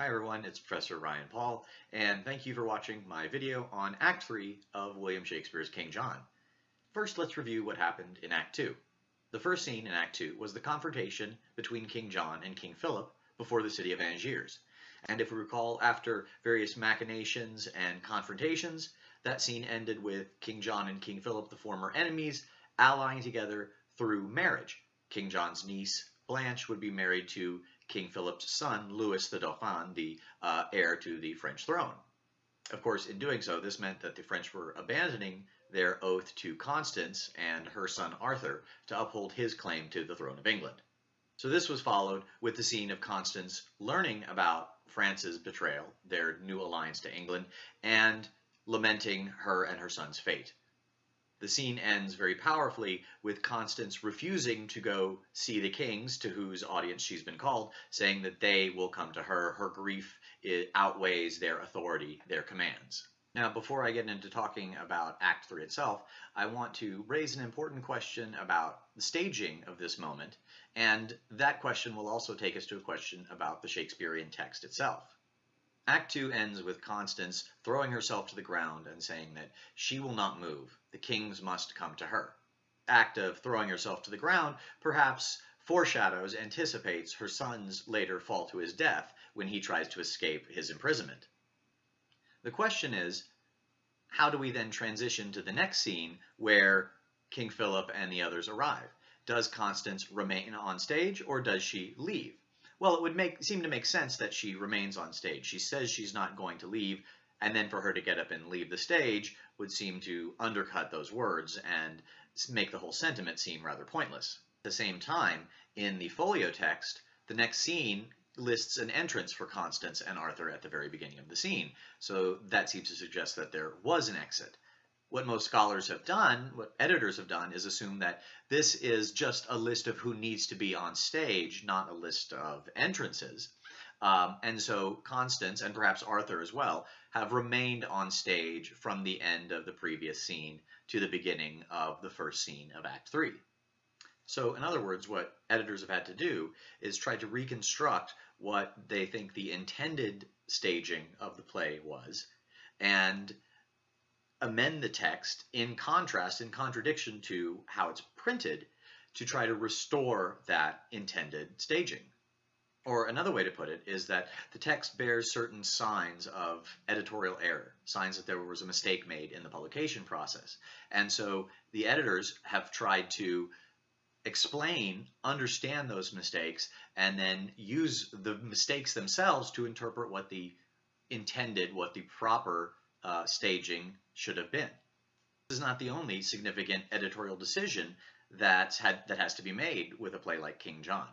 Hi everyone, it's Professor Ryan Paul, and thank you for watching my video on Act 3 of William Shakespeare's King John. First, let's review what happened in Act 2. The first scene in Act 2 was the confrontation between King John and King Philip before the city of Angiers. And if we recall, after various machinations and confrontations, that scene ended with King John and King Philip, the former enemies, allying together through marriage. King John's niece, Blanche, would be married to King Philip's son, Louis the Dauphin, the uh, heir to the French throne. Of course, in doing so, this meant that the French were abandoning their oath to Constance and her son Arthur to uphold his claim to the throne of England. So this was followed with the scene of Constance learning about France's betrayal, their new alliance to England, and lamenting her and her son's fate. The scene ends very powerfully with Constance refusing to go see the kings to whose audience she's been called, saying that they will come to her. Her grief outweighs their authority, their commands. Now, before I get into talking about Act 3 itself, I want to raise an important question about the staging of this moment, and that question will also take us to a question about the Shakespearean text itself. Act 2 ends with Constance throwing herself to the ground and saying that she will not move, the kings must come to her. Act of throwing herself to the ground perhaps foreshadows, anticipates her son's later fall to his death when he tries to escape his imprisonment. The question is, how do we then transition to the next scene where King Philip and the others arrive? Does Constance remain on stage or does she leave? Well, it would make seem to make sense that she remains on stage. She says she's not going to leave, and then for her to get up and leave the stage would seem to undercut those words and make the whole sentiment seem rather pointless. At the same time, in the folio text, the next scene lists an entrance for Constance and Arthur at the very beginning of the scene. So that seems to suggest that there was an exit what most scholars have done, what editors have done, is assume that this is just a list of who needs to be on stage, not a list of entrances. Um, and so Constance, and perhaps Arthur as well, have remained on stage from the end of the previous scene to the beginning of the first scene of Act 3. So in other words, what editors have had to do is try to reconstruct what they think the intended staging of the play was, and amend the text in contrast, in contradiction to how it's printed, to try to restore that intended staging. Or another way to put it is that the text bears certain signs of editorial error, signs that there was a mistake made in the publication process. And so the editors have tried to explain, understand those mistakes, and then use the mistakes themselves to interpret what the intended, what the proper uh, staging should have been. This is not the only significant editorial decision that's had, that has to be made with a play like King John.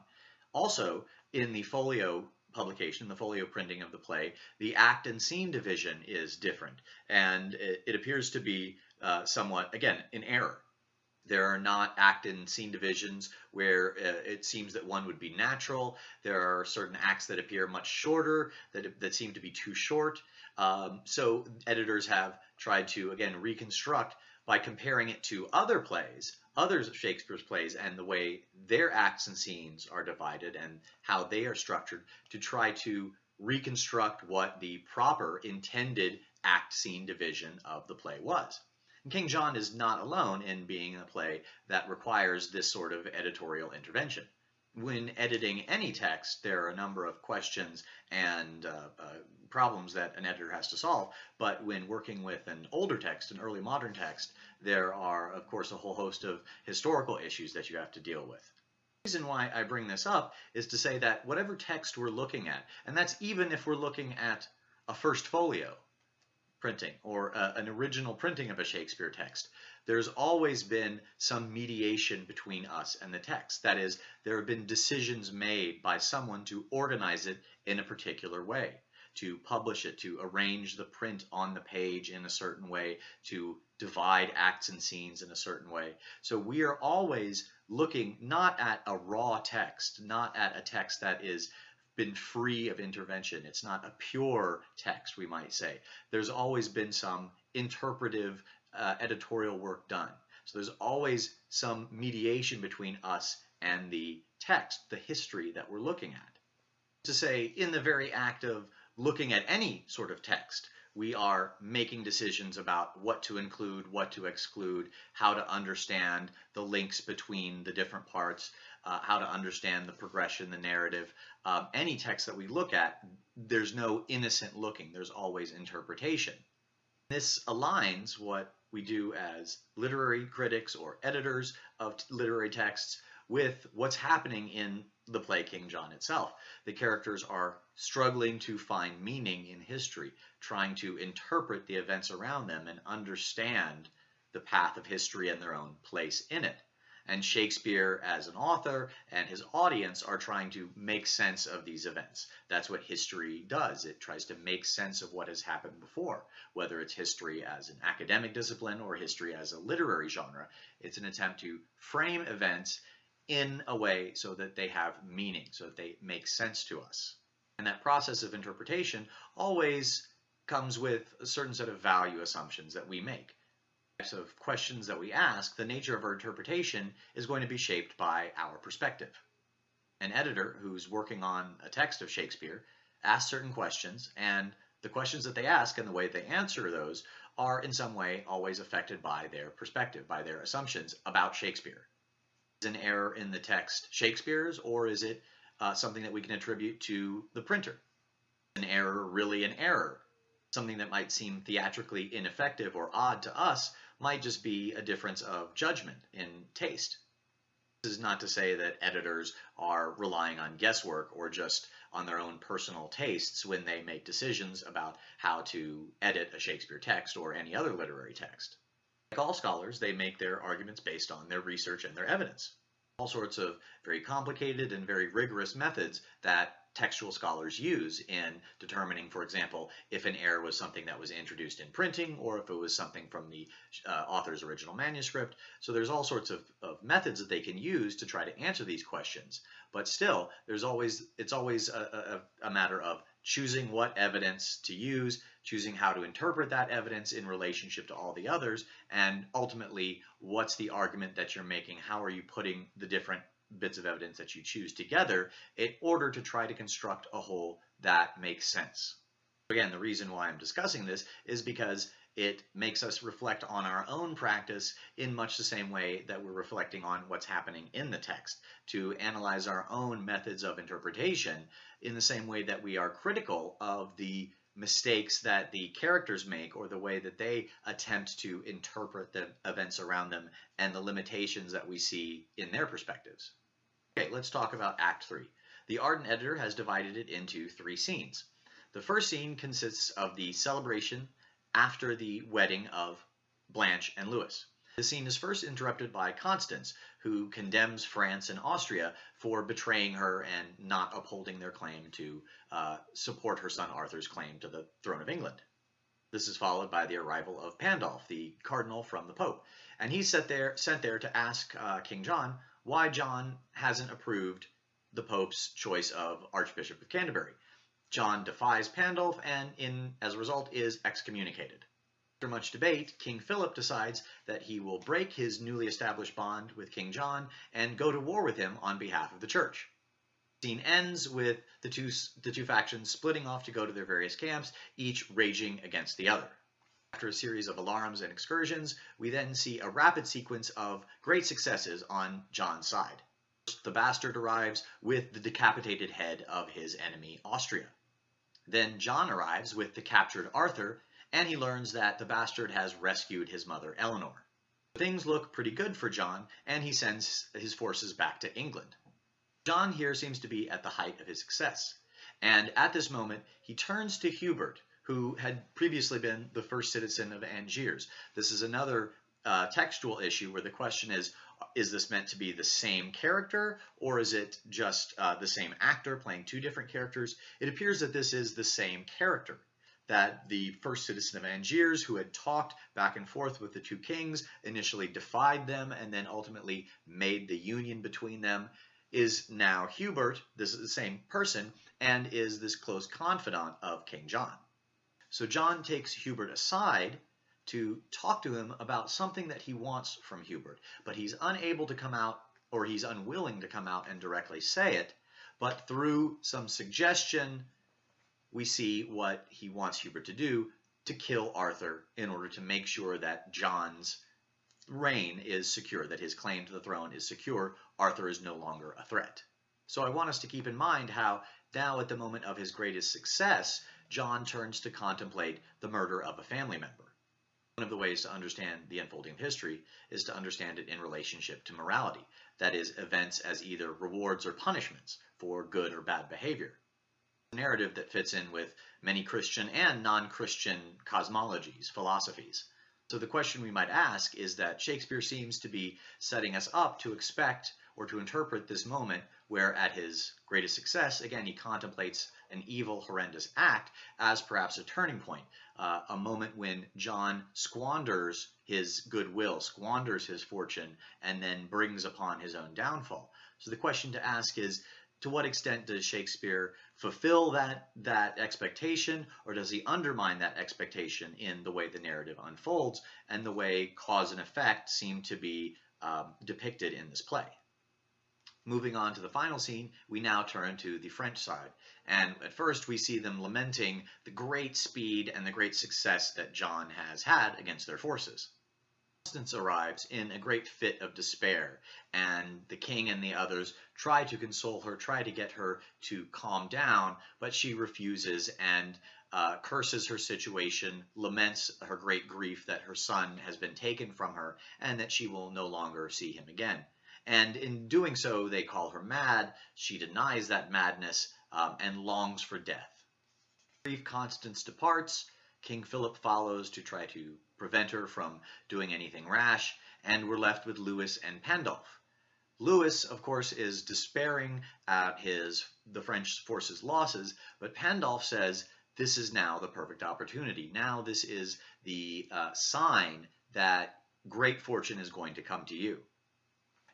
Also, in the folio publication, the folio printing of the play, the act and scene division is different, and it, it appears to be uh, somewhat, again, in error. There are not act and scene divisions where uh, it seems that one would be natural. There are certain acts that appear much shorter, that, that seem to be too short. Um, so editors have tried to, again, reconstruct by comparing it to other plays, others of Shakespeare's plays, and the way their acts and scenes are divided and how they are structured to try to reconstruct what the proper intended act scene division of the play was. And King John is not alone in being a play that requires this sort of editorial intervention. When editing any text, there are a number of questions and uh, uh, problems that an editor has to solve. But when working with an older text, an early modern text, there are, of course, a whole host of historical issues that you have to deal with. The reason why I bring this up is to say that whatever text we're looking at, and that's even if we're looking at a first folio printing or uh, an original printing of a Shakespeare text, there's always been some mediation between us and the text. That is, there have been decisions made by someone to organize it in a particular way to publish it, to arrange the print on the page in a certain way, to divide acts and scenes in a certain way. So we are always looking not at a raw text, not at a text that is been free of intervention. It's not a pure text, we might say. There's always been some interpretive uh, editorial work done. So there's always some mediation between us and the text, the history that we're looking at. To say, in the very act of looking at any sort of text, we are making decisions about what to include, what to exclude, how to understand the links between the different parts, uh, how to understand the progression, the narrative. Um, any text that we look at, there's no innocent looking, there's always interpretation. This aligns what we do as literary critics or editors of literary texts with what's happening in the play King John itself. The characters are struggling to find meaning in history, trying to interpret the events around them and understand the path of history and their own place in it. And Shakespeare, as an author, and his audience are trying to make sense of these events. That's what history does. It tries to make sense of what has happened before, whether it's history as an academic discipline or history as a literary genre. It's an attempt to frame events in a way so that they have meaning, so that they make sense to us. And that process of interpretation always comes with a certain set of value assumptions that we make. Types of questions that we ask, the nature of our interpretation is going to be shaped by our perspective. An editor who's working on a text of Shakespeare asks certain questions, and the questions that they ask and the way they answer those are in some way always affected by their perspective, by their assumptions about Shakespeare Is an error in the text Shakespeare's, or is it uh, something that we can attribute to the printer? An error really an error? Something that might seem theatrically ineffective or odd to us might just be a difference of judgment in taste. This is not to say that editors are relying on guesswork or just on their own personal tastes when they make decisions about how to edit a Shakespeare text or any other literary text. Like all scholars, they make their arguments based on their research and their evidence. All sorts of very complicated and very rigorous methods that textual scholars use in determining, for example, if an error was something that was introduced in printing or if it was something from the uh, author's original manuscript. So there's all sorts of, of, methods that they can use to try to answer these questions. But still, there's always it's always a, a, a matter of choosing what evidence to use, choosing how to interpret that evidence in relationship to all the others, and ultimately, what's the argument that you're making? How are you putting the different bits of evidence that you choose together in order to try to construct a whole that makes sense? Again, the reason why I'm discussing this is because it makes us reflect on our own practice in much the same way that we're reflecting on what's happening in the text, to analyze our own methods of interpretation in the same way that we are critical of the mistakes that the characters make or the way that they attempt to interpret the events around them and the limitations that we see in their perspectives. Okay, let's talk about Act 3. The Arden editor has divided it into three scenes. The first scene consists of the celebration after the wedding of Blanche and Louis. The scene is first interrupted by Constance, who condemns France and Austria for betraying her and not upholding their claim to uh, support her son Arthur's claim to the throne of England. This is followed by the arrival of Pandulf, the cardinal from the Pope, and he's sent there, sent there to ask uh, King John why John hasn't approved the Pope's choice of Archbishop of Canterbury. John defies Pandulf and, in as a result, is excommunicated. After much debate, King Philip decides that he will break his newly established bond with King John and go to war with him on behalf of the church. The scene ends with the two, the two factions splitting off to go to their various camps, each raging against the other. After a series of alarms and excursions, we then see a rapid sequence of great successes on John's side. First, the bastard arrives with the decapitated head of his enemy, Austria. Then John arrives with the captured Arthur and he learns that the bastard has rescued his mother Eleanor. Things look pretty good for John, and he sends his forces back to England. John here seems to be at the height of his success, and at this moment he turns to Hubert, who had previously been the first citizen of Angiers. This is another uh, textual issue where the question is, is this meant to be the same character or is it just uh, the same actor playing two different characters? It appears that this is the same character that the first citizen of Angiers, who had talked back and forth with the two kings, initially defied them and then ultimately made the union between them, is now Hubert, this is the same person, and is this close confidant of King John. So John takes Hubert aside to talk to him about something that he wants from Hubert, but he's unable to come out, or he's unwilling to come out and directly say it, but through some suggestion, we see what he wants Hubert to do to kill Arthur in order to make sure that John's reign is secure, that his claim to the throne is secure. Arthur is no longer a threat. So I want us to keep in mind how now at the moment of his greatest success, John turns to contemplate the murder of a family member. One of the ways to understand the unfolding of history is to understand it in relationship to morality, that is, events as either rewards or punishments for good or bad behavior. Narrative that fits in with many Christian and non-Christian cosmologies, philosophies. So the question we might ask is that Shakespeare seems to be setting us up to expect or to interpret this moment where at his greatest success, again, he contemplates an evil, horrendous act as perhaps a turning point, uh, a moment when John squanders his goodwill, squanders his fortune, and then brings upon his own downfall. So the question to ask is, to what extent does Shakespeare fulfill that, that expectation, or does he undermine that expectation in the way the narrative unfolds and the way cause and effect seem to be um, depicted in this play? Moving on to the final scene, we now turn to the French side. And at first, we see them lamenting the great speed and the great success that John has had against their forces. Constance arrives in a great fit of despair, and the king and the others try to console her, try to get her to calm down, but she refuses and uh, curses her situation, laments her great grief that her son has been taken from her, and that she will no longer see him again. And in doing so, they call her mad. She denies that madness um, and longs for death. Brief Constance departs. King Philip follows to try to prevent her from doing anything rash, and we're left with Louis and Pandulf. Louis, of course, is despairing at his the French forces' losses, but Pandulf says this is now the perfect opportunity. Now this is the uh, sign that great fortune is going to come to you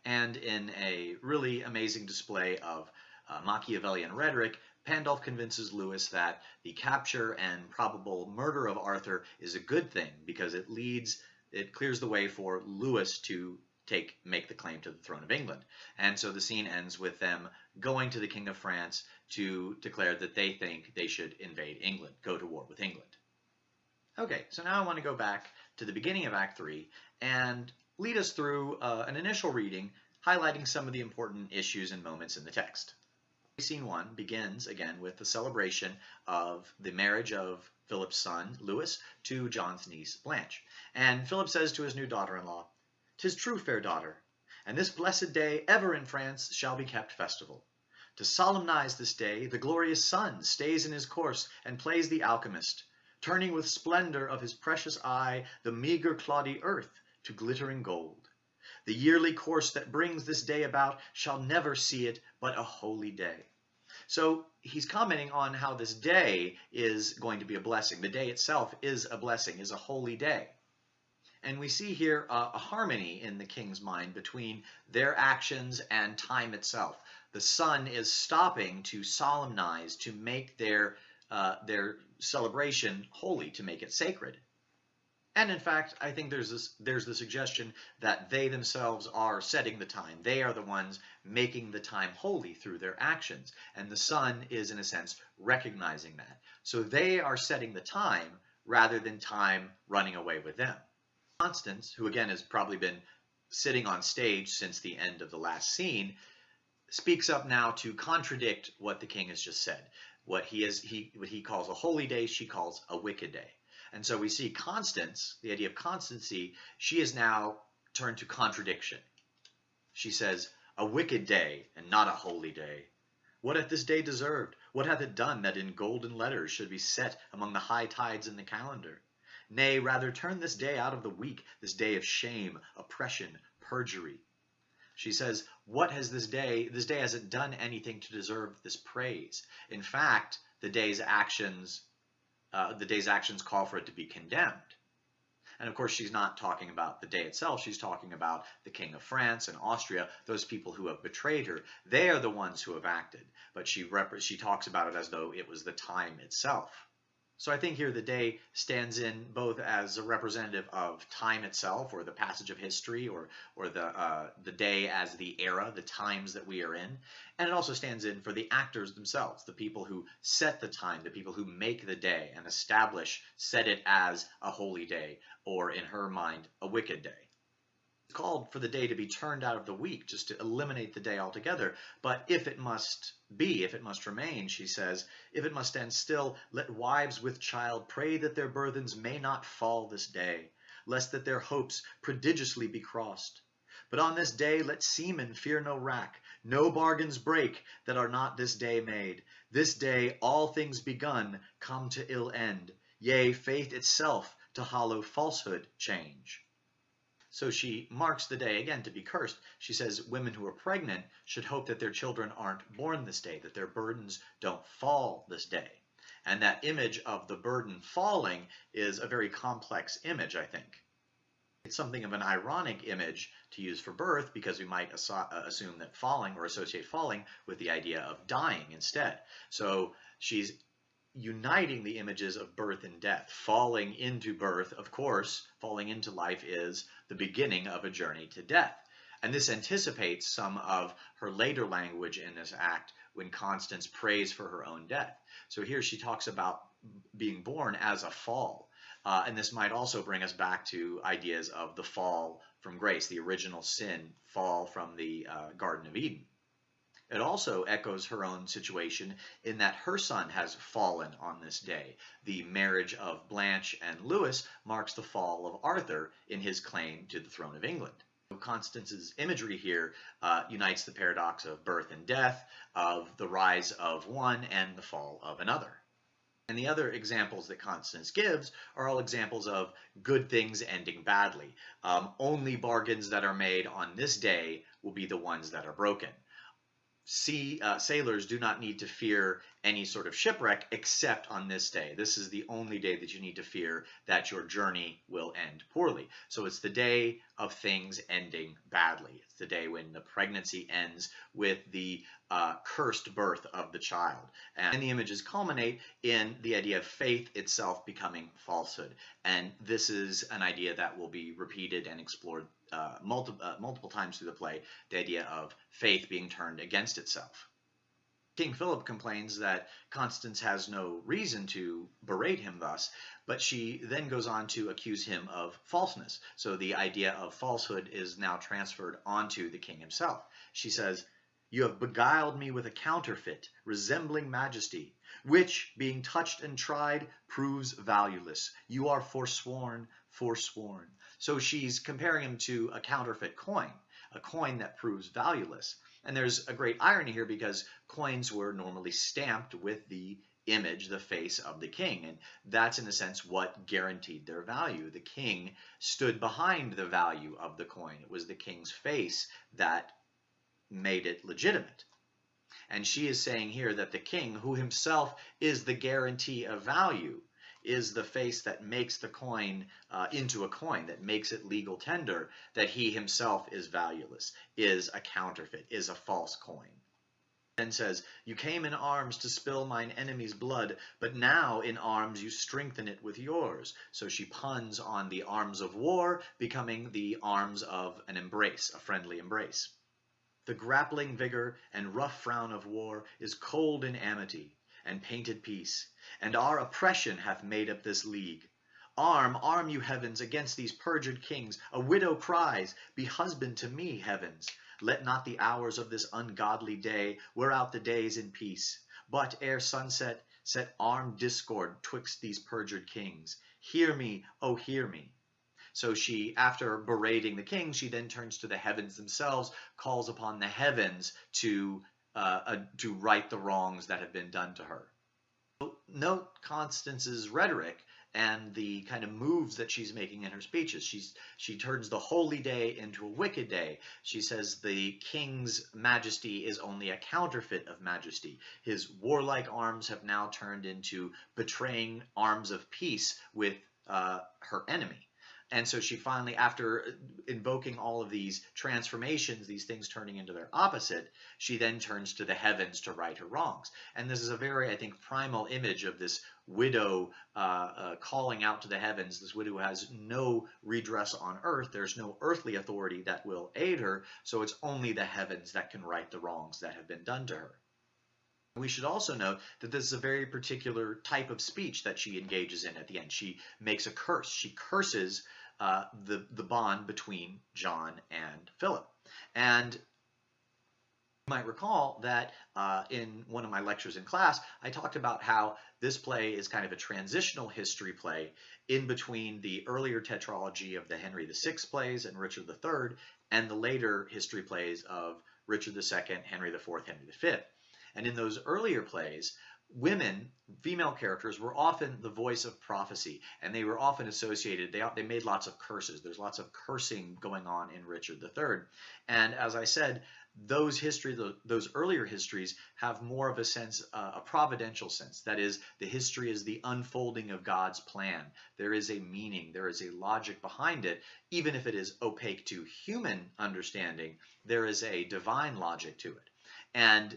and in a really amazing display of uh, Machiavellian rhetoric, Pandulf convinces Lewis that the capture and probable murder of Arthur is a good thing because it leads, it clears the way for Lewis to take make the claim to the throne of England. And so the scene ends with them going to the King of France to declare that they think they should invade England, go to war with England. Okay, so now I want to go back to the beginning of Act 3 and lead us through uh, an initial reading highlighting some of the important issues and moments in the text. Scene 1 begins again with the celebration of the marriage of Philip's son, Louis, to John's niece, Blanche. And Philip says to his new daughter-in-law, "'Tis true, fair daughter, and this blessed day ever in France shall be kept festival. To solemnize this day, the glorious sun stays in his course and plays the alchemist, turning with splendor of his precious eye the meager cloddy earth to glittering gold. The yearly course that brings this day about shall never see it but a holy day. So he's commenting on how this day is going to be a blessing. The day itself is a blessing, is a holy day. And we see here a, a harmony in the king's mind between their actions and time itself. The sun is stopping to solemnize, to make their, uh, their celebration holy, to make it sacred. And in fact, I think there's this, there's the suggestion that they themselves are setting the time. They are the ones making the time holy through their actions. And the sun is, in a sense, recognizing that. So they are setting the time rather than time running away with them. Constance, who again has probably been sitting on stage since the end of the last scene, speaks up now to contradict what the king has just said. What he is he what he calls a holy day, she calls a wicked day. And so we see Constance, the idea of constancy, she is now turned to contradiction. She says, a wicked day and not a holy day. What hath this day deserved? What hath it done that in golden letters should be set among the high tides in the calendar? Nay, rather turn this day out of the week, this day of shame, oppression, perjury. She says, what has this day, this day hasn't done anything to deserve this praise. In fact, the day's actions uh, the day's actions call for it to be condemned. And of course, she's not talking about the day itself. She's talking about the King of France and Austria, those people who have betrayed her. They are the ones who have acted. But she, she talks about it as though it was the time itself. So I think here the day stands in both as a representative of time itself, or the passage of history, or or the uh, the day as the era, the times that we are in, and it also stands in for the actors themselves, the people who set the time, the people who make the day and establish, set it as a holy day, or in her mind, a wicked day called for the day to be turned out of the week, just to eliminate the day altogether. But if it must be, if it must remain, she says, if it must stand still, let wives with child pray that their burthens may not fall this day, lest that their hopes prodigiously be crossed. But on this day let seamen fear no rack, no bargains break that are not this day made. This day all things begun come to ill end, yea, faith itself to hollow falsehood change. So she marks the day again to be cursed. She says women who are pregnant should hope that their children aren't born this day, that their burdens don't fall this day. And that image of the burden falling is a very complex image, I think. It's something of an ironic image to use for birth because we might uh, assume that falling or associate falling with the idea of dying instead. So she's uniting the images of birth and death. Falling into birth, of course, falling into life is the beginning of a journey to death. And this anticipates some of her later language in this act when Constance prays for her own death. So here she talks about being born as a fall. Uh, and this might also bring us back to ideas of the fall from grace, the original sin fall from the uh, Garden of Eden. It also echoes her own situation in that her son has fallen on this day. The marriage of Blanche and Lewis marks the fall of Arthur in his claim to the throne of England. Constance's imagery here uh, unites the paradox of birth and death, of the rise of one and the fall of another. And the other examples that Constance gives are all examples of good things ending badly. Um, only bargains that are made on this day will be the ones that are broken sea uh, sailors do not need to fear any sort of shipwreck except on this day. This is the only day that you need to fear that your journey will end poorly. So it's the day of things ending badly. It's the day when the pregnancy ends with the uh, cursed birth of the child. And the images culminate in the idea of faith itself becoming falsehood. And this is an idea that will be repeated and explored uh, uh, multiple times through the play, the idea of faith being turned against itself. King Philip complains that Constance has no reason to berate him thus, but she then goes on to accuse him of falseness. So the idea of falsehood is now transferred onto the king himself. She says, You have beguiled me with a counterfeit, resembling majesty, which, being touched and tried, proves valueless. You are forsworn, forsworn. So she's comparing him to a counterfeit coin, a coin that proves valueless. And there's a great irony here because coins were normally stamped with the image, the face of the king. And that's, in a sense, what guaranteed their value. The king stood behind the value of the coin. It was the king's face that made it legitimate. And she is saying here that the king, who himself is the guarantee of value, is the face that makes the coin uh, into a coin, that makes it legal tender, that he himself is valueless, is a counterfeit, is a false coin. And says, You came in arms to spill mine enemy's blood, but now in arms you strengthen it with yours. So she puns on the arms of war becoming the arms of an embrace, a friendly embrace. The grappling vigor and rough frown of war is cold in amity and painted peace, and our oppression hath made up this league. Arm, arm you heavens against these perjured kings. A widow cries, Be husband to me, heavens. Let not the hours of this ungodly day wear out the days in peace. But ere sunset, set armed discord twixt these perjured kings. Hear me, oh hear me. So she, after berating the king, she then turns to the heavens themselves, calls upon the heavens to uh, to right the wrongs that have been done to her. Note Constance's rhetoric and the kind of moves that she's making in her speeches. She's, she turns the holy day into a wicked day. She says the king's majesty is only a counterfeit of majesty. His warlike arms have now turned into betraying arms of peace with uh, her enemy. And so she finally, after invoking all of these transformations, these things turning into their opposite, she then turns to the heavens to right her wrongs. And this is a very, I think, primal image of this widow uh, uh, calling out to the heavens. This widow has no redress on earth. There's no earthly authority that will aid her. So it's only the heavens that can right the wrongs that have been done to her. We should also note that this is a very particular type of speech that she engages in at the end. She makes a curse. She curses uh, the, the bond between John and Philip. And you might recall that uh, in one of my lectures in class, I talked about how this play is kind of a transitional history play in between the earlier tetralogy of the Henry VI plays and Richard III and the later history plays of Richard II, Henry IV, Henry V. And in those earlier plays, women, female characters, were often the voice of prophecy, and they were often associated, they, they made lots of curses. There's lots of cursing going on in Richard III. And as I said, those history, those earlier histories have more of a sense, uh, a providential sense. That is, the history is the unfolding of God's plan. There is a meaning, there is a logic behind it. Even if it is opaque to human understanding, there is a divine logic to it. And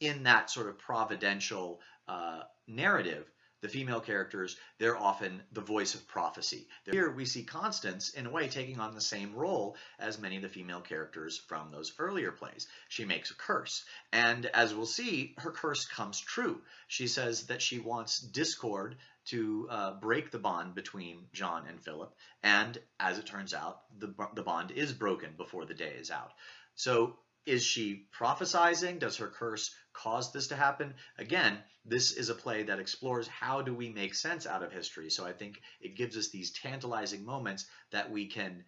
in that sort of providential uh, narrative, the female characters, they're often the voice of prophecy. Here we see Constance, in a way, taking on the same role as many of the female characters from those earlier plays. She makes a curse, and as we'll see, her curse comes true. She says that she wants discord to uh, break the bond between John and Philip, and as it turns out, the, the bond is broken before the day is out. So is she prophesizing? Does her curse cause this to happen? Again, this is a play that explores how do we make sense out of history. So I think it gives us these tantalizing moments that we can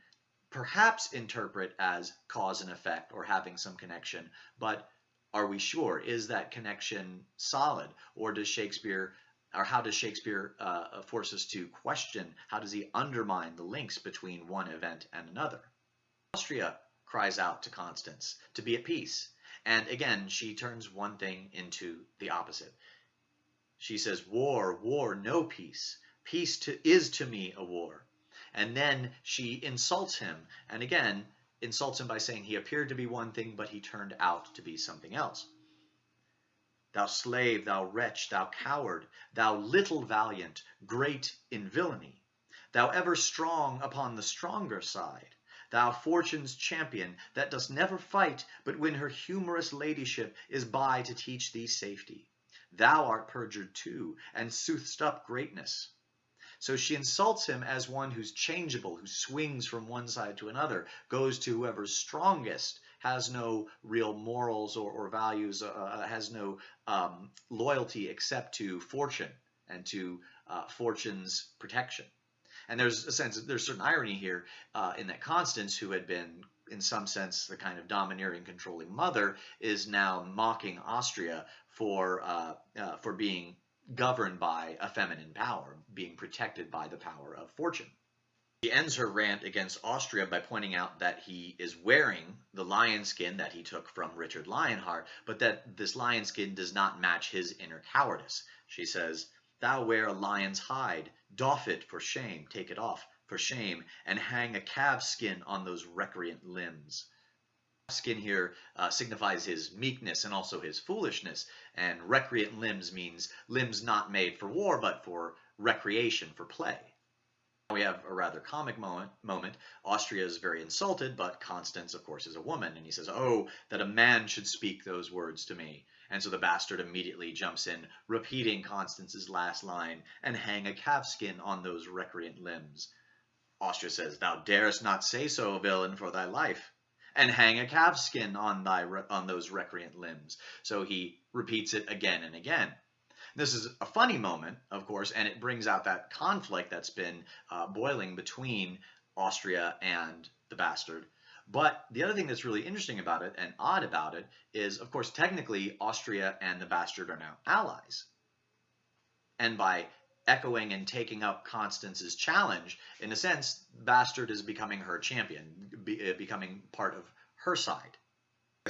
perhaps interpret as cause and effect or having some connection, but are we sure? Is that connection solid? Or does Shakespeare, or how does Shakespeare uh, force us to question? How does he undermine the links between one event and another? Austria cries out to Constance to be at peace. And again, she turns one thing into the opposite. She says, war, war, no peace. Peace to, is to me a war. And then she insults him, and again, insults him by saying he appeared to be one thing, but he turned out to be something else. Thou slave, thou wretch, thou coward, thou little valiant, great in villainy, thou ever strong upon the stronger side, thou fortune's champion, that dost never fight, but when her humorous ladyship is by to teach thee safety. Thou art perjured too, and sooth'st up greatness. So she insults him as one who's changeable, who swings from one side to another, goes to whoever's strongest, has no real morals or, or values, uh, uh has no um, loyalty except to fortune and to uh, fortune's protection. And there's a sense, there's certain irony here uh, in that Constance, who had been in some sense the kind of domineering, controlling mother, is now mocking Austria for uh, uh, for being governed by a feminine power, being protected by the power of fortune. She ends her rant against Austria by pointing out that he is wearing the lion skin that he took from Richard Lionheart, but that this lion skin does not match his inner cowardice. She says, Thou wear a lion's hide, doff it for shame, take it off for shame, and hang a calf's skin on those recreant limbs. Skin here uh, signifies his meekness and also his foolishness, and recreant limbs means limbs not made for war but for recreation, for play. We have a rather comic moment. moment. Austria is very insulted, but Constance, of course, is a woman, and he says, Oh, that a man should speak those words to me. And so the bastard immediately jumps in, repeating Constance's last line, and hang a calfskin on those recreant limbs. Austria says, Thou darest not say so, villain, for thy life, and hang a calfskin on thy on those recreant limbs. So he repeats it again and again. This is a funny moment, of course, and it brings out that conflict that's been uh, boiling between Austria and the bastard. But the other thing that's really interesting about it and odd about it is, of course, technically Austria and the bastard are now allies. And by echoing and taking up Constance's challenge, in a sense, bastard is becoming her champion, be, uh, becoming part of her side.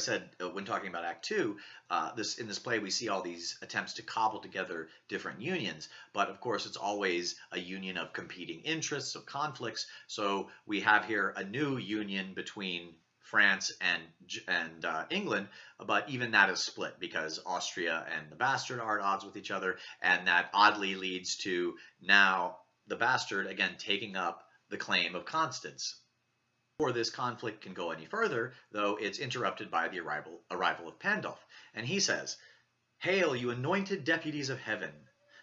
Said uh, when talking about Act Two, uh, this in this play we see all these attempts to cobble together different unions, but of course it's always a union of competing interests, of conflicts. So we have here a new union between France and and uh, England, but even that is split because Austria and the bastard are at odds with each other, and that oddly leads to now the bastard again taking up the claim of Constance before this conflict can go any further, though, it's interrupted by the arrival, arrival of Pandulf. And he says, Hail, you anointed deputies of heaven!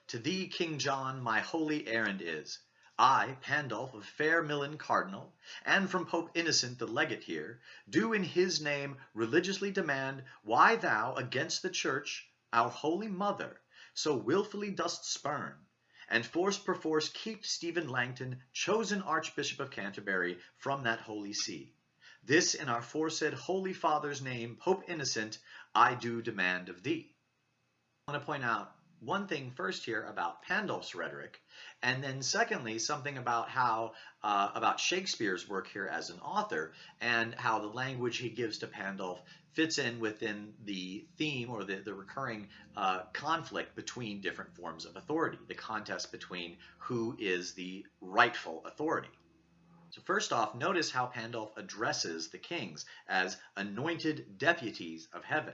To thee, King John, my holy errand is. I, Pandulf of fair Milan Cardinal, and from Pope Innocent the legate here, do in his name religiously demand why thou against the Church, our holy mother, so wilfully dost spurn, and force perforce keep Stephen Langton, chosen Archbishop of Canterbury, from that holy see. This in our foresaid Holy Father's name, Pope Innocent, I do demand of thee. I want to point out one thing first here about Pandulf's rhetoric, and then secondly, something about how, uh, about Shakespeare's work here as an author, and how the language he gives to Pandulf fits in within the theme or the, the recurring uh, conflict between different forms of authority, the contest between who is the rightful authority. So first off, notice how Pandulf addresses the kings as anointed deputies of heaven.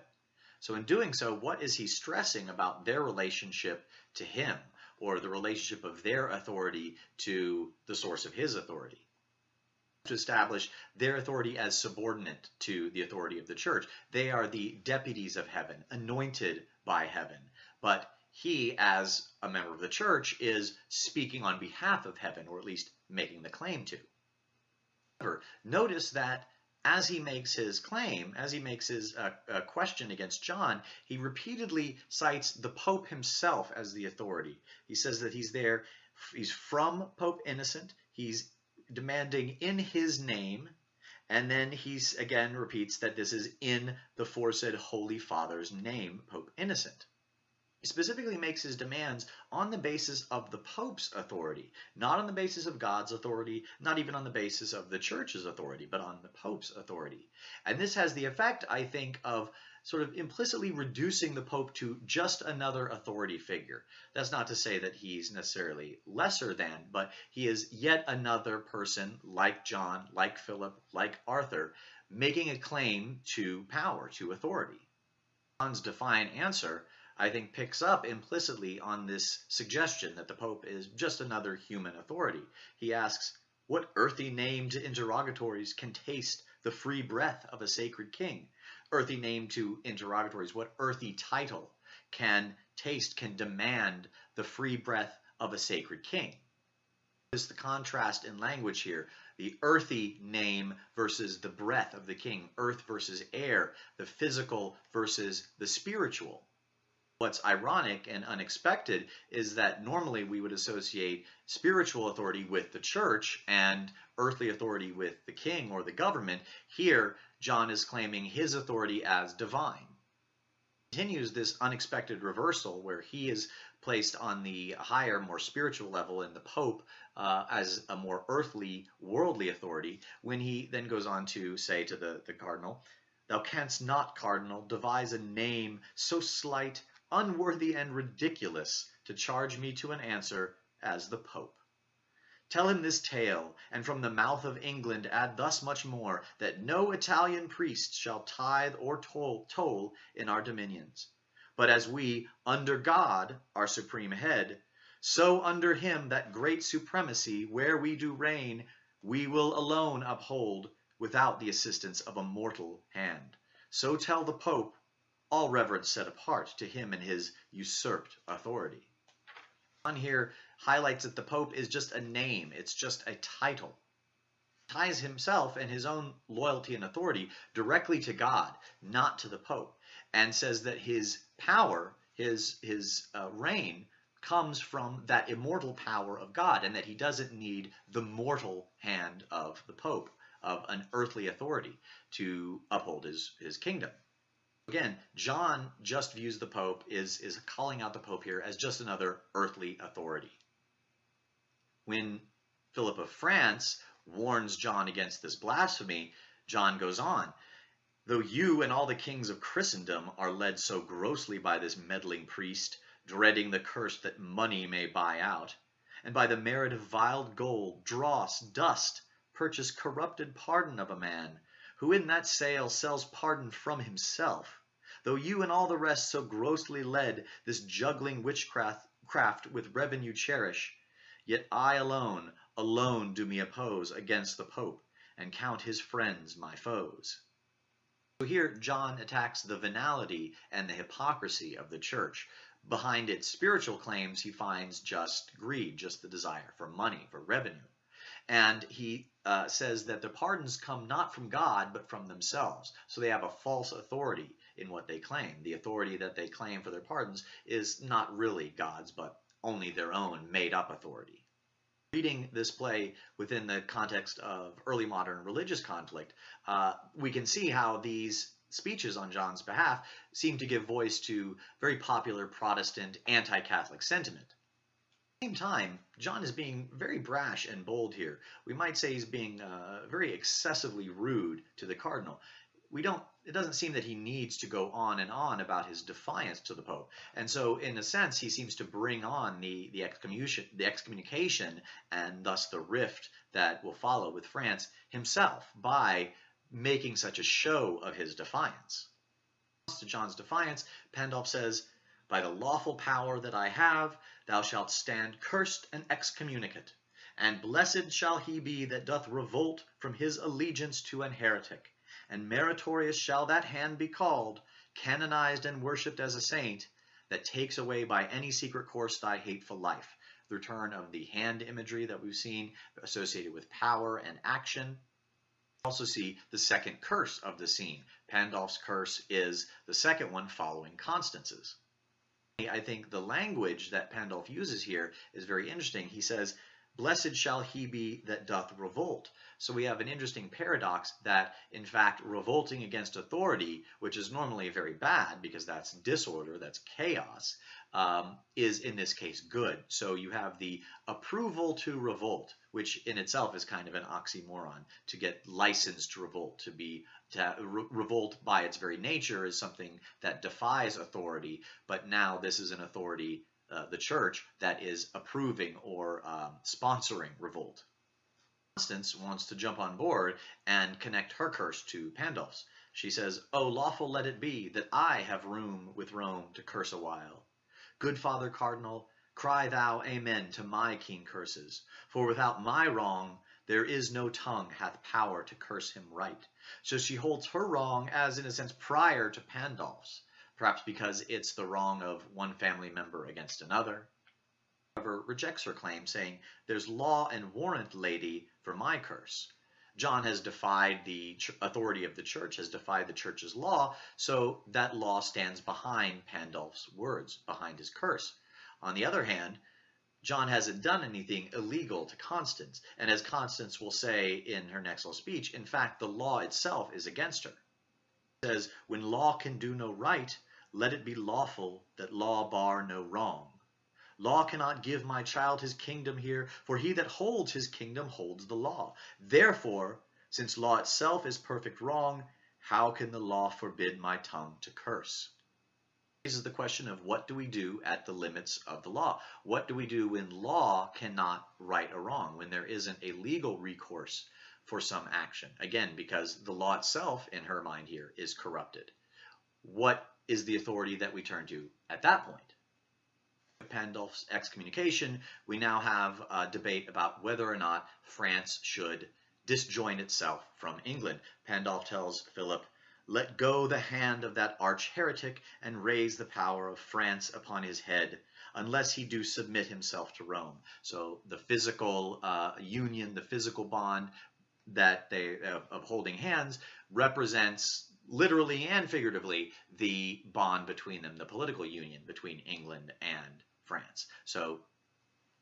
So in doing so, what is he stressing about their relationship to him or the relationship of their authority to the source of his authority? To establish their authority as subordinate to the authority of the church. They are the deputies of heaven, anointed by heaven. But he, as a member of the church, is speaking on behalf of heaven, or at least making the claim to. However, notice that as he makes his claim, as he makes his uh, uh, question against John, he repeatedly cites the Pope himself as the authority. He says that he's there, he's from Pope Innocent, he's demanding in his name, and then he's again repeats that this is in the foresaid Holy Father's name, Pope Innocent. Specifically makes his demands on the basis of the Pope's authority, not on the basis of God's authority, not even on the basis of the Church's authority, but on the Pope's authority. And this has the effect, I think, of sort of implicitly reducing the Pope to just another authority figure. That's not to say that he's necessarily lesser than, but he is yet another person like John, like Philip, like Arthur, making a claim to power, to authority. John's defiant answer I think, picks up implicitly on this suggestion that the Pope is just another human authority. He asks, what earthy named interrogatories can taste the free breath of a sacred king? Earthy name to interrogatories, what earthy title can taste, can demand the free breath of a sacred king? Is the contrast in language here, the earthy name versus the breath of the king, earth versus air, the physical versus the spiritual. What's ironic and unexpected is that normally we would associate spiritual authority with the church and earthly authority with the king or the government. Here, John is claiming his authority as divine. Continues this unexpected reversal where he is placed on the higher, more spiritual level, and the Pope uh, as a more earthly, worldly authority, when he then goes on to say to the, the cardinal, Thou canst not, cardinal, devise a name so slight unworthy and ridiculous to charge me to an answer as the Pope. Tell him this tale, and from the mouth of England add thus much more, that no Italian priest shall tithe or toll, toll in our dominions. But as we, under God, our supreme head, so under him that great supremacy, where we do reign, we will alone uphold, without the assistance of a mortal hand. So tell the Pope, all reverence set apart to him and his usurped authority. On here highlights that the Pope is just a name, it's just a title. Ties himself and his own loyalty and authority directly to God, not to the Pope, and says that his power, his, his uh, reign, comes from that immortal power of God, and that he doesn't need the mortal hand of the Pope, of an earthly authority, to uphold his, his kingdom. Again, John just views the Pope, is, is calling out the Pope here as just another earthly authority. When Philip of France warns John against this blasphemy, John goes on, Though you and all the kings of Christendom are led so grossly by this meddling priest, dreading the curse that money may buy out, and by the merit of vile gold, dross, dust, purchase corrupted pardon of a man, who in that sale sells pardon from himself, though you and all the rest so grossly led this juggling witchcraft craft with revenue cherish, yet I alone, alone do me oppose against the Pope, and count his friends my foes. So here John attacks the venality and the hypocrisy of the church. Behind its spiritual claims, he finds just greed, just the desire for money, for revenue. And he uh, says that the pardons come not from God, but from themselves. So they have a false authority in what they claim. The authority that they claim for their pardons is not really God's, but only their own made up authority reading this play within the context of early modern religious conflict, uh, we can see how these speeches on John's behalf seem to give voice to very popular Protestant anti-Catholic sentiment. Same time, John is being very brash and bold here. We might say he's being uh, very excessively rude to the cardinal we don't it doesn't seem that he needs to go on and on about his defiance to the Pope. And so in a sense he seems to bring on the, the excommunication the excommunication and thus the rift that will follow with France himself by making such a show of his defiance. To John's defiance, Pandulf says, By the lawful power that I have, thou shalt stand cursed and excommunicate, and blessed shall he be that doth revolt from his allegiance to an heretic and meritorious shall that hand be called, canonized and worshipped as a saint, that takes away by any secret course thy hateful life. The return of the hand imagery that we've seen associated with power and action. Also see the second curse of the scene. Pandulf's curse is the second one following Constance's. I think the language that Pandulf uses here is very interesting. He says, Blessed shall he be that doth revolt. So we have an interesting paradox that, in fact, revolting against authority, which is normally very bad because that's disorder, that's chaos, um, is in this case good. So you have the approval to revolt, which in itself is kind of an oxymoron. To get licensed to revolt, to be to re revolt by its very nature is something that defies authority, but now this is an authority uh, the church that is approving or um, sponsoring revolt. Constance wants to jump on board and connect her curse to Pandulf's. She says, Oh, lawful let it be that I have room with Rome to curse a while. Good Father Cardinal, cry thou amen to my keen curses, for without my wrong there is no tongue hath power to curse him right. So she holds her wrong as in a sense prior to Pandulf's perhaps because it's the wrong of one family member against another. However, rejects her claim, saying, There's law and warrant, lady, for my curse. John has defied the authority of the church, has defied the church's law, so that law stands behind Pandulf's words, behind his curse. On the other hand, John hasn't done anything illegal to Constance, and as Constance will say in her next little speech, in fact, the law itself is against her says, When law can do no right, let it be lawful that law bar no wrong. Law cannot give my child his kingdom here, for he that holds his kingdom holds the law. Therefore, since law itself is perfect wrong, how can the law forbid my tongue to curse? This is the question of what do we do at the limits of the law? What do we do when law cannot right a wrong, when there isn't a legal recourse for some action. Again, because the law itself, in her mind here, is corrupted. What is the authority that we turn to at that point? Pandulf's excommunication, we now have a debate about whether or not France should disjoin itself from England. Pandulf tells Philip, let go the hand of that arch heretic and raise the power of France upon his head, unless he do submit himself to Rome. So the physical uh, union, the physical bond that they of, of holding hands represents literally and figuratively the bond between them, the political union between England and France. So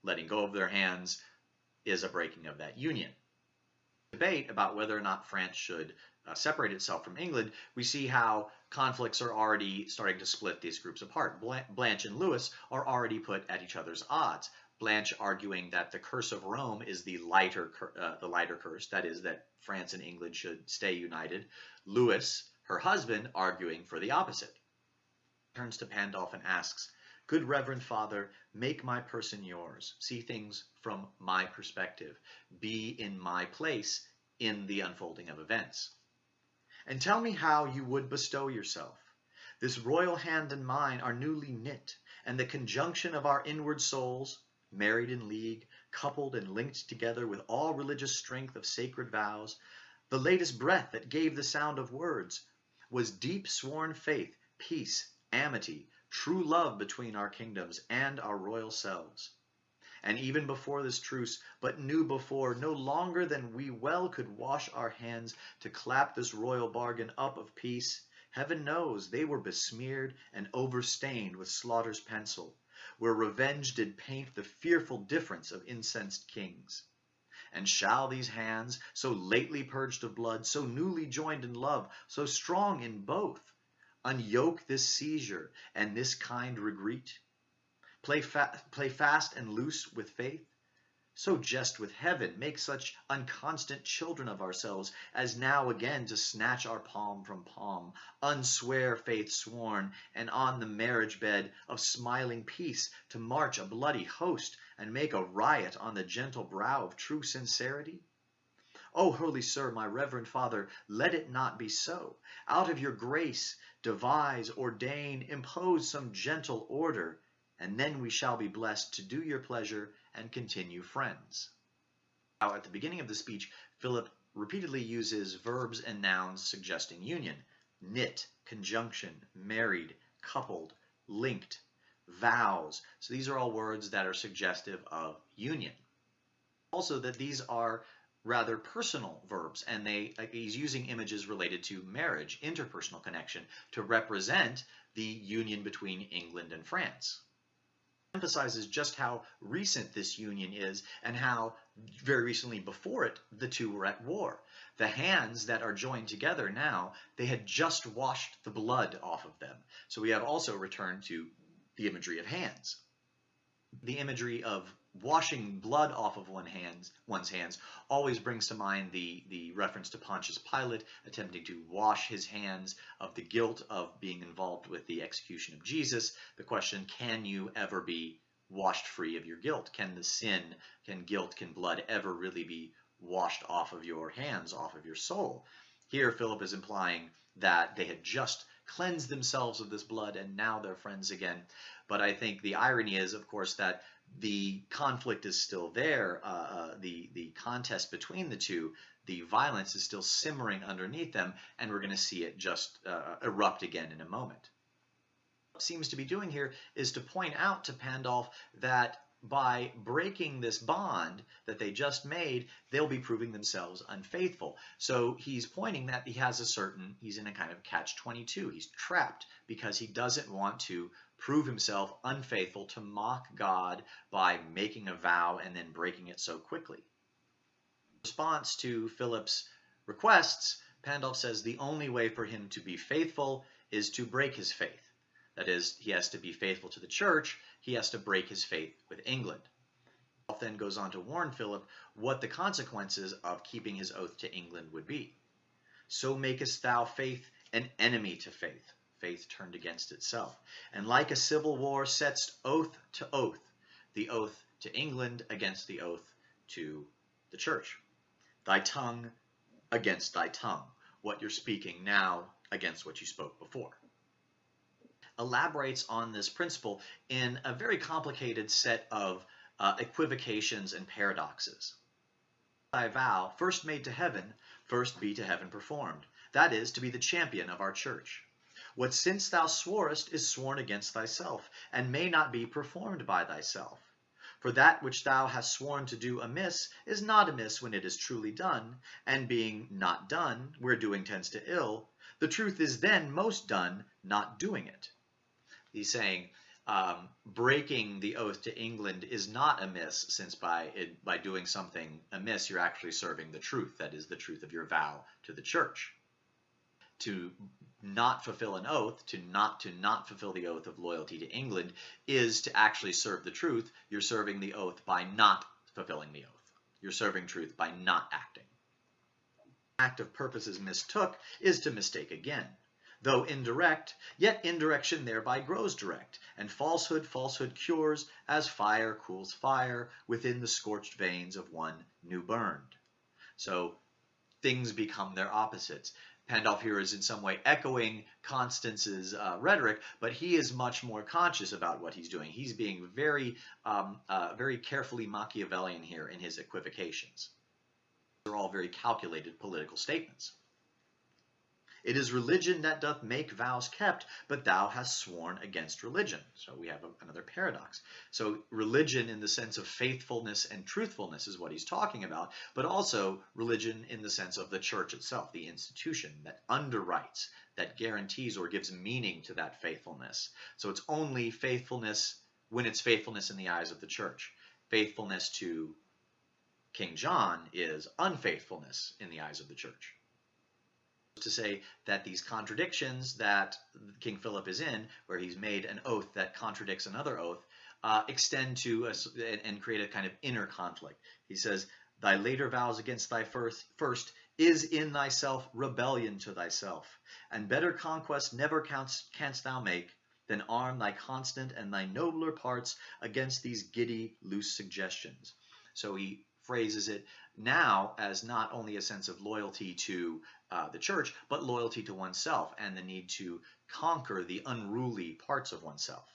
letting go of their hands is a breaking of that union. Debate about whether or not France should uh, separate itself from England, we see how conflicts are already starting to split these groups apart. Blanche and Louis are already put at each other's odds. Blanche arguing that the curse of Rome is the lighter, uh, the lighter curse, that is, that France and England should stay united. Louis, her husband arguing for the opposite. Turns to Pandulf and asks, Good Reverend Father, make my person yours. See things from my perspective. Be in my place in the unfolding of events. And tell me how you would bestow yourself. This royal hand and mine are newly knit, and the conjunction of our inward souls, married in league, coupled and linked together with all religious strength of sacred vows, the latest breath that gave the sound of words, was deep sworn faith, peace, amity, true love between our kingdoms and our royal selves. And even before this truce, but knew before, no longer than we well could wash our hands to clap this royal bargain up of peace, heaven knows they were besmeared and overstained with slaughter's pencil, where revenge did paint the fearful difference of incensed kings. And shall these hands, so lately purged of blood, so newly joined in love, so strong in both, unyoke this seizure and this kind regret? Play, fa play fast and loose with faith? So jest with heaven, make such unconstant children of ourselves, as now again to snatch our palm from palm, unswear faith sworn, and on the marriage bed of smiling peace to march a bloody host, and make a riot on the gentle brow of true sincerity? O holy sir, my reverend father, let it not be so. Out of your grace, devise, ordain, impose some gentle order, and then we shall be blessed to do your pleasure and continue friends. Now, at the beginning of the speech, Philip repeatedly uses verbs and nouns suggesting union. Knit, conjunction, married, coupled, linked, vows. So these are all words that are suggestive of union. Also that these are rather personal verbs and they uh, he's using images related to marriage, interpersonal connection to represent the union between England and France emphasizes just how recent this union is and how very recently before it the two were at war. The hands that are joined together now, they had just washed the blood off of them. So we have also returned to the imagery of hands. The imagery of washing blood off of one hands, one's hands always brings to mind the, the reference to Pontius Pilate attempting to wash his hands of the guilt of being involved with the execution of Jesus. The question, can you ever be washed free of your guilt? Can the sin, can guilt, can blood ever really be washed off of your hands, off of your soul? Here, Philip is implying that they had just cleansed themselves of this blood and now they're friends again. But I think the irony is, of course, that the conflict is still there, uh, uh, the, the contest between the two, the violence is still simmering underneath them, and we're going to see it just uh, erupt again in a moment. What seems to be doing here is to point out to Pandulf that by breaking this bond that they just made, they'll be proving themselves unfaithful. So he's pointing that he has a certain, he's in a kind of catch-22. He's trapped because he doesn't want to prove himself unfaithful to mock God by making a vow and then breaking it so quickly. In response to Philip's requests, Pandulf says the only way for him to be faithful is to break his faith. That is, he has to be faithful to the church, he has to break his faith with England. Pandulf then goes on to warn Philip what the consequences of keeping his oath to England would be. So makest thou faith an enemy to faith faith turned against itself. And like a civil war sets oath to oath, the oath to England against the oath to the church. Thy tongue against thy tongue, what you're speaking now against what you spoke before. Elaborates on this principle in a very complicated set of uh, equivocations and paradoxes. Thy vow, first made to heaven, first be to heaven performed. That is, to be the champion of our church. What since thou sworest is sworn against thyself, and may not be performed by thyself. For that which thou hast sworn to do amiss is not amiss when it is truly done, and being not done, where doing tends to ill, the truth is then most done, not doing it. He's saying, um, breaking the oath to England is not amiss, since by it, by doing something amiss, you're actually serving the truth, that is the truth of your vow to the church. To not fulfill an oath, to not to not fulfill the oath of loyalty to England, is to actually serve the truth. You're serving the oath by not fulfilling the oath. You're serving truth by not acting. act of purposes mistook is to mistake again. Though indirect, yet indirection thereby grows direct, and falsehood falsehood cures, as fire cools fire within the scorched veins of one new burned. So things become their opposites. Pandulf here is in some way echoing Constance's uh, rhetoric, but he is much more conscious about what he's doing. He's being very, um, uh, very carefully Machiavellian here in his equivocations. They're all very calculated political statements. It is religion that doth make vows kept, but thou hast sworn against religion. So we have a, another paradox. So religion in the sense of faithfulness and truthfulness is what he's talking about, but also religion in the sense of the church itself, the institution that underwrites, that guarantees or gives meaning to that faithfulness. So it's only faithfulness when it's faithfulness in the eyes of the church. Faithfulness to King John is unfaithfulness in the eyes of the church to say that these contradictions that King Philip is in, where he's made an oath that contradicts another oath, uh, extend to a, and create a kind of inner conflict. He says, Thy later vows against thy first, first is in thyself rebellion to thyself, and better conquest never canst, canst thou make than arm thy constant and thy nobler parts against these giddy, loose suggestions. So he phrases it now as not only a sense of loyalty to uh, the church, but loyalty to oneself and the need to conquer the unruly parts of oneself.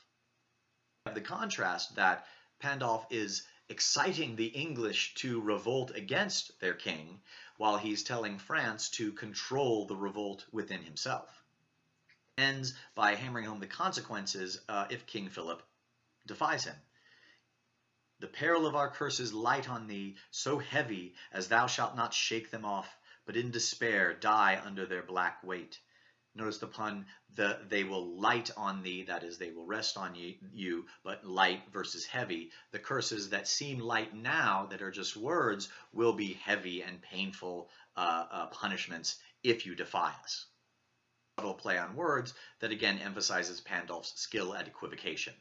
The contrast that Pandulf is exciting the English to revolt against their king, while he's telling France to control the revolt within himself. Ends by hammering home the consequences uh, if King Philip defies him. The peril of our curses light on thee, so heavy as thou shalt not shake them off, but in despair die under their black weight. Notice the pun, the, they will light on thee, that is, they will rest on you, you, but light versus heavy. The curses that seem light now, that are just words, will be heavy and painful uh, uh, punishments if you defy us. Subtle play on words that again emphasizes Pandulf's skill at equivocation.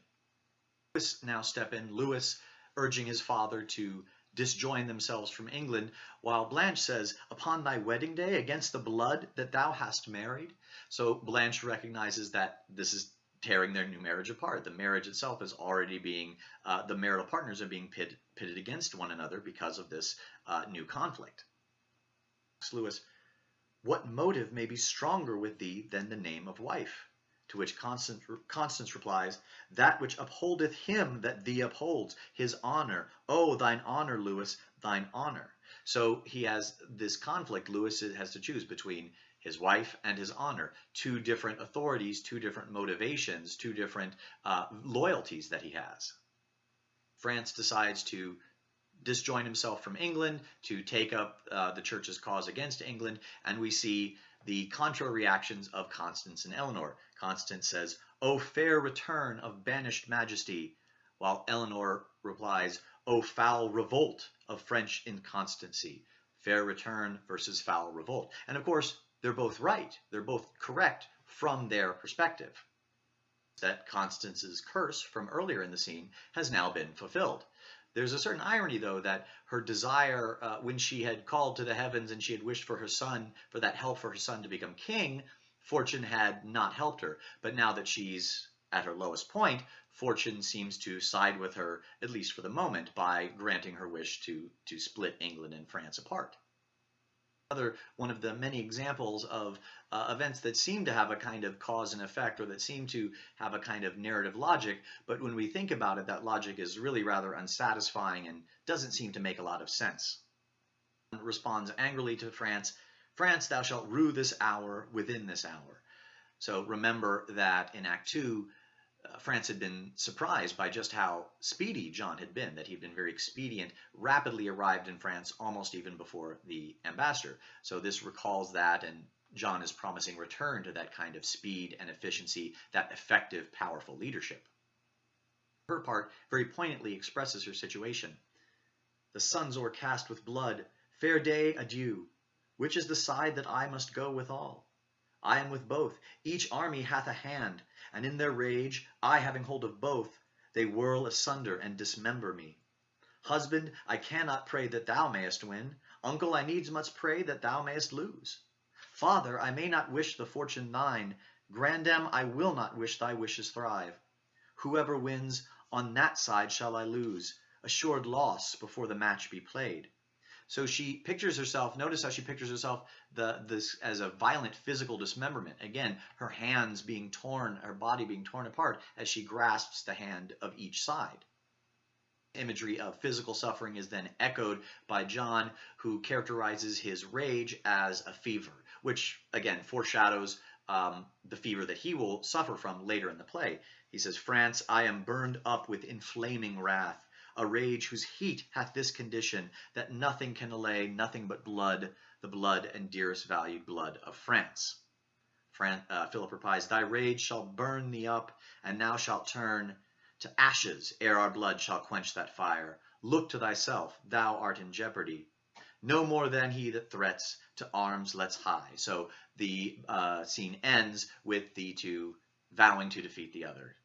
Lewis now step in, Lewis urging his father to disjoin themselves from England, while Blanche says, Upon thy wedding day, against the blood that thou hast married. So Blanche recognizes that this is tearing their new marriage apart. The marriage itself is already being, uh, the marital partners are being pit, pitted against one another because of this uh, new conflict. Lewis, what motive may be stronger with thee than the name of wife? To which Constance, Constance replies, That which upholdeth him that thee upholds, his honor. Oh, thine honor, Lewis, thine honor. So he has this conflict. Lewis has to choose between his wife and his honor. Two different authorities, two different motivations, two different uh, loyalties that he has. France decides to disjoin himself from England, to take up uh, the church's cause against England, and we see the contra reactions of Constance and Eleanor. Constance says, O fair return of banished majesty, while Eleanor replies, O foul revolt of French inconstancy. Fair return versus foul revolt. And of course, they're both right. They're both correct from their perspective. That Constance's curse from earlier in the scene has now been fulfilled. There's a certain irony, though, that her desire, uh, when she had called to the heavens and she had wished for her son, for that help for her son to become king, fortune had not helped her. But now that she's at her lowest point, fortune seems to side with her, at least for the moment, by granting her wish to, to split England and France apart another one of the many examples of uh, events that seem to have a kind of cause and effect or that seem to have a kind of narrative logic, but when we think about it, that logic is really rather unsatisfying and doesn't seem to make a lot of sense. Responds angrily to France, France, thou shalt rue this hour within this hour. So remember that in Act 2, uh, France had been surprised by just how speedy John had been, that he'd been very expedient, rapidly arrived in France almost even before the ambassador. So this recalls that, and John is promising return to that kind of speed and efficiency, that effective, powerful leadership. Her part very poignantly expresses her situation. The sun's o'ercast with blood, fair day, adieu. Which is the side that I must go withal? I am with both, each army hath a hand, and in their rage, I having hold of both, they whirl asunder and dismember me. Husband, I cannot pray that thou mayest win. Uncle, I needs must pray that thou mayest lose. Father, I may not wish the fortune thine. Grandam, I will not wish thy wishes thrive. Whoever wins, on that side shall I lose, assured loss before the match be played. So she pictures herself, notice how she pictures herself the, this as a violent physical dismemberment. Again, her hands being torn, her body being torn apart as she grasps the hand of each side. Imagery of physical suffering is then echoed by John, who characterizes his rage as a fever, which again foreshadows um, the fever that he will suffer from later in the play. He says, France, I am burned up with inflaming wrath a rage whose heat hath this condition, that nothing can allay, nothing but blood, the blood and dearest valued blood of France. Fran uh, Philip replies, Thy rage shall burn thee up, and thou shalt turn to ashes ere our blood shall quench that fire. Look to thyself, thou art in jeopardy. No more than he that threats to arms lets high. So the uh, scene ends with the two vowing to defeat the other.